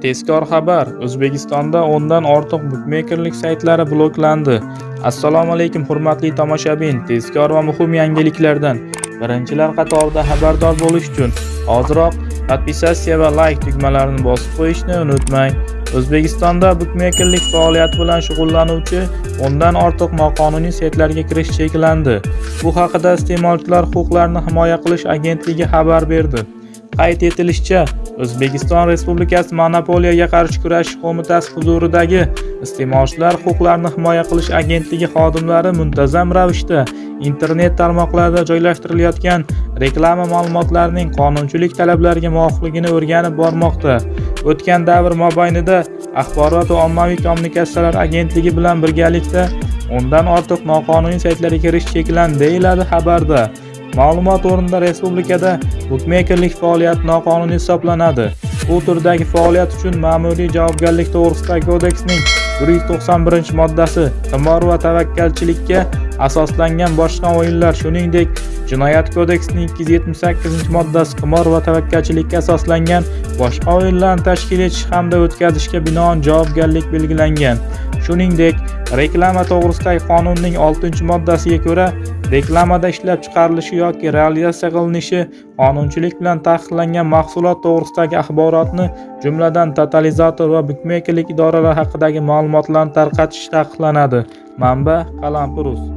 Tezkor xabar: O'zbekistonda 10 dan ortiq bukmekerlik saytlari bloklandi. Assalomu alaykum hurmatli tomoshabin. Tezkor va muhim yangiliklardan birinchilar qatorida xabardor bo'lish uchun hoziroq podpisatsiya va like tugmalarini bosib qo'yishni unutmang. O'zbekistonda bukmekerlik faoliyati bilan shug'ullanuvchi 10 dan ortiq noqonuniy saytlarga kirish cheklandi. Bu haqida Iste'molchilar huquqlarini himoya qilish agentligi xabar berdi. Qayd etilishicha, O'zbekiston Respublikasi Monopoliyaga qarshi kurashish qo'mitasi huzuridagi Iste'molchilar huquqlarini himoya qilish agentligi xodimlari muntazam ravishda internet tarmoqlarida joylashtirilayotgan reklama ma'lumotlarining qonunchilik talablariga muvofiqligini o'rganib bormoqda. O'tgan davr mobaynida Axborot va ommaviy kommunikatsiyalar agentligi bilan birgalikda 10 dan ortiq noqonuniy saytlarga kirish cheklandi, deyiladi xabarda. Ma'lumot o'rnida respublikada bukmekerlik faoliyati noqonuniy hisoblanadi. Bu turdagi faoliyat uchun Ma'muriy javobgarlik to'g'risidagi kodeksning 191-moddasi qimor va tavakkalchilikka asoslangan boshqa o'yinlar, shuningdek, Jinoyat kodeksining 278-moddasi qimor va tavakkalchilikka asoslangan boshqa o'yinlarni tashkil etish hamda o'tkazishga binoan javobgarlik belgilangan. Shuningdek, reklama to'g'risidagi qonunning 6-moddasiga ko'ra, reklamada ishlab chiqarilishi yoki realizatsiya qilinishi qonunchilik bilan taqiqlangan mahsulot to'g'risidagi axborotni, jumladan totalizator va bukmekerlik idoralari haqidagi ma'lumotlarni tarqatish taqiqlanadi. Manba: Qalampir.uz